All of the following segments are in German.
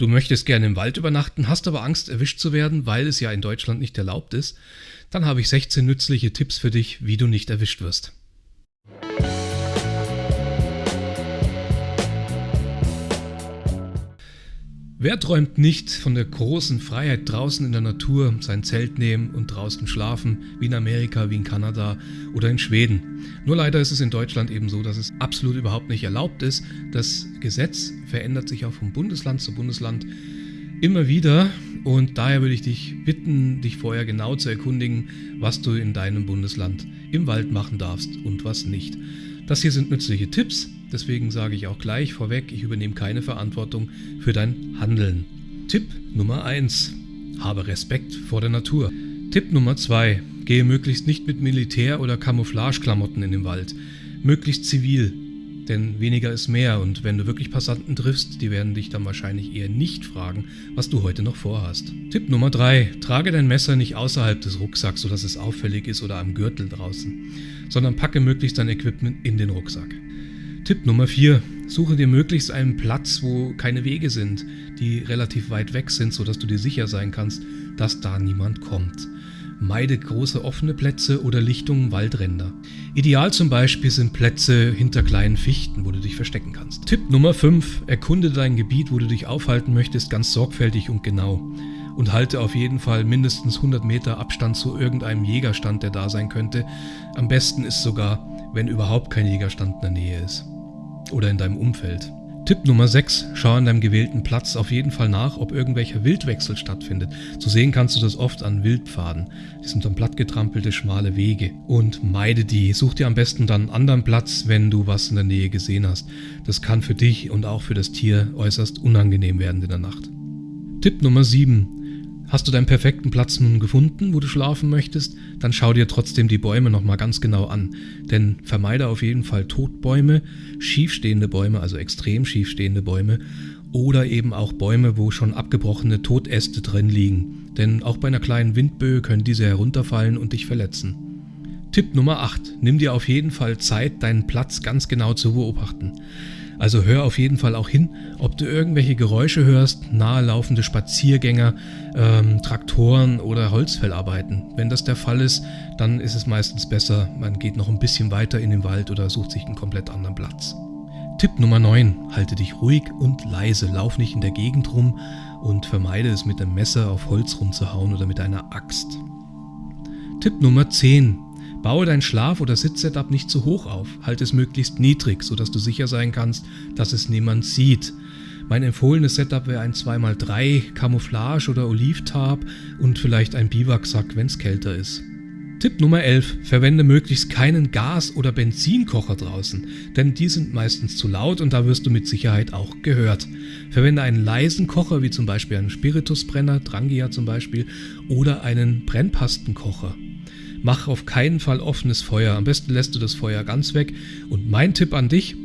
Du möchtest gerne im Wald übernachten, hast aber Angst, erwischt zu werden, weil es ja in Deutschland nicht erlaubt ist. Dann habe ich 16 nützliche Tipps für dich, wie du nicht erwischt wirst. Wer träumt nicht von der großen Freiheit draußen in der Natur, sein Zelt nehmen und draußen schlafen, wie in Amerika, wie in Kanada oder in Schweden? Nur leider ist es in Deutschland eben so, dass es absolut überhaupt nicht erlaubt ist. Das Gesetz verändert sich auch von Bundesland zu Bundesland immer wieder und daher würde ich dich bitten, dich vorher genau zu erkundigen, was du in deinem Bundesland im Wald machen darfst und was nicht. Das hier sind nützliche Tipps, deswegen sage ich auch gleich vorweg, ich übernehme keine Verantwortung für dein Handeln. Tipp Nummer 1. Habe Respekt vor der Natur. Tipp Nummer 2. Gehe möglichst nicht mit Militär- oder Camouflageklamotten in den Wald. Möglichst zivil, denn weniger ist mehr und wenn du wirklich Passanten triffst, die werden dich dann wahrscheinlich eher nicht fragen, was du heute noch vorhast. Tipp Nummer 3. Trage dein Messer nicht außerhalb des Rucksacks, sodass es auffällig ist oder am Gürtel draußen, sondern packe möglichst dein Equipment in den Rucksack. Tipp Nummer 4. Suche dir möglichst einen Platz, wo keine Wege sind, die relativ weit weg sind, sodass du dir sicher sein kannst, dass da niemand kommt. Meide große offene Plätze oder Lichtungen Waldränder. Ideal zum Beispiel sind Plätze hinter kleinen Fichten, wo du dich verstecken kannst. Tipp Nummer 5. Erkunde dein Gebiet, wo du dich aufhalten möchtest, ganz sorgfältig und genau. Und halte auf jeden Fall mindestens 100 Meter Abstand zu irgendeinem Jägerstand, der da sein könnte. Am besten ist sogar, wenn überhaupt kein Jägerstand in der Nähe ist. Oder in deinem Umfeld. Tipp Nummer 6. Schau an deinem gewählten Platz auf jeden Fall nach, ob irgendwelcher Wildwechsel stattfindet. Zu sehen kannst du das oft an Wildpfaden. Die sind dann plattgetrampelte, schmale Wege. Und meide die. Such dir am besten dann einen anderen Platz, wenn du was in der Nähe gesehen hast. Das kann für dich und auch für das Tier äußerst unangenehm werden in der Nacht. Tipp Nummer 7. Hast du deinen perfekten Platz nun gefunden, wo du schlafen möchtest, dann schau dir trotzdem die Bäume nochmal ganz genau an. Denn vermeide auf jeden Fall Totbäume, schiefstehende Bäume, also extrem schiefstehende Bäume oder eben auch Bäume, wo schon abgebrochene Totäste drin liegen. Denn auch bei einer kleinen Windböe können diese herunterfallen und dich verletzen. Tipp Nummer 8. Nimm dir auf jeden Fall Zeit, deinen Platz ganz genau zu beobachten. Also hör auf jeden Fall auch hin, ob du irgendwelche Geräusche hörst, nahe laufende Spaziergänger, ähm, Traktoren oder Holzfellarbeiten. Wenn das der Fall ist, dann ist es meistens besser, man geht noch ein bisschen weiter in den Wald oder sucht sich einen komplett anderen Platz. Tipp Nummer 9. Halte dich ruhig und leise, lauf nicht in der Gegend rum und vermeide es mit dem Messer auf Holz rumzuhauen oder mit einer Axt. Tipp Nummer 10. Baue dein Schlaf- oder Sitzsetup nicht zu hoch auf, halte es möglichst niedrig, sodass du sicher sein kannst, dass es niemand sieht. Mein empfohlenes Setup wäre ein 2x3 Camouflage oder Olivtarp und vielleicht ein Biwaksack, wenn es kälter ist. Tipp Nummer 11. Verwende möglichst keinen Gas- oder Benzinkocher draußen, denn die sind meistens zu laut und da wirst du mit Sicherheit auch gehört. Verwende einen leisen Kocher, wie zum Beispiel einen Spiritusbrenner, Drangia zum Beispiel, oder einen Brennpastenkocher. Mach auf keinen Fall offenes Feuer. Am besten lässt du das Feuer ganz weg. Und mein Tipp an dich,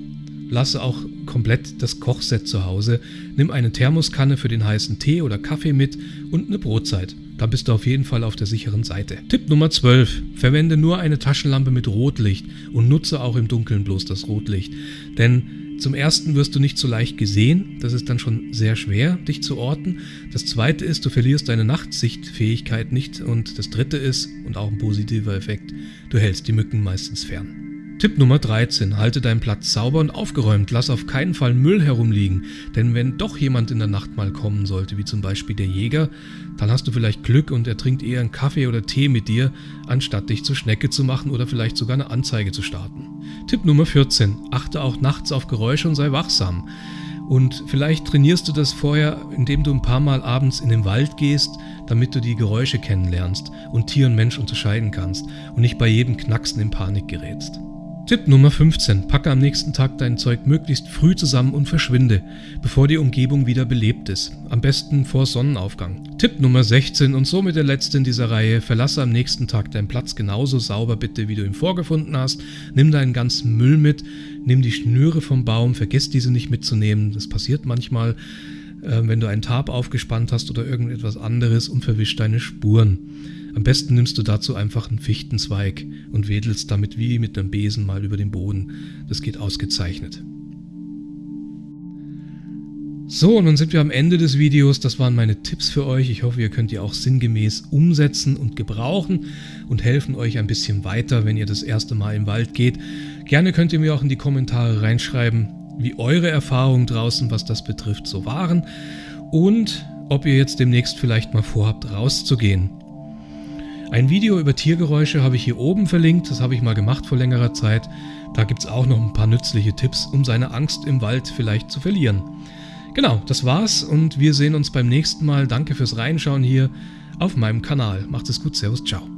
lasse auch komplett das Kochset zu Hause. Nimm eine Thermoskanne für den heißen Tee oder Kaffee mit und eine Brotzeit. Dann bist du auf jeden Fall auf der sicheren Seite. Tipp Nummer 12. Verwende nur eine Taschenlampe mit Rotlicht und nutze auch im Dunkeln bloß das Rotlicht. Denn zum ersten wirst du nicht so leicht gesehen, das ist dann schon sehr schwer, dich zu orten. Das zweite ist, du verlierst deine Nachtsichtfähigkeit nicht. Und das dritte ist, und auch ein positiver Effekt, du hältst die Mücken meistens fern. Tipp Nummer 13. Halte deinen Platz sauber und aufgeräumt. Lass auf keinen Fall Müll herumliegen. Denn wenn doch jemand in der Nacht mal kommen sollte, wie zum Beispiel der Jäger, dann hast du vielleicht Glück und er trinkt eher einen Kaffee oder Tee mit dir, anstatt dich zur Schnecke zu machen oder vielleicht sogar eine Anzeige zu starten. Tipp Nummer 14. Achte auch nachts auf Geräusche und sei wachsam. Und vielleicht trainierst du das vorher, indem du ein paar Mal abends in den Wald gehst, damit du die Geräusche kennenlernst und Tier und Mensch unterscheiden kannst und nicht bei jedem Knacksen in Panik gerätst. Tipp Nummer 15. Packe am nächsten Tag dein Zeug möglichst früh zusammen und verschwinde, bevor die Umgebung wieder belebt ist. Am besten vor Sonnenaufgang. Tipp Nummer 16 und somit der letzte in dieser Reihe. Verlasse am nächsten Tag deinen Platz genauso sauber bitte, wie du ihn vorgefunden hast. Nimm deinen ganzen Müll mit. Nimm die Schnüre vom Baum. Vergiss diese nicht mitzunehmen. Das passiert manchmal, äh, wenn du einen Tarp aufgespannt hast oder irgendetwas anderes und verwisch deine Spuren. Am besten nimmst du dazu einfach einen Fichtenzweig und wedelst damit wie mit einem Besen mal über den Boden. Das geht ausgezeichnet. So, und nun sind wir am Ende des Videos. Das waren meine Tipps für euch. Ich hoffe, ihr könnt die auch sinngemäß umsetzen und gebrauchen und helfen euch ein bisschen weiter, wenn ihr das erste Mal im Wald geht. Gerne könnt ihr mir auch in die Kommentare reinschreiben, wie eure Erfahrungen draußen, was das betrifft, so waren und ob ihr jetzt demnächst vielleicht mal vorhabt, rauszugehen. Ein Video über Tiergeräusche habe ich hier oben verlinkt, das habe ich mal gemacht vor längerer Zeit. Da gibt es auch noch ein paar nützliche Tipps, um seine Angst im Wald vielleicht zu verlieren. Genau, das war's und wir sehen uns beim nächsten Mal. Danke fürs Reinschauen hier auf meinem Kanal. Macht es gut, Servus, ciao.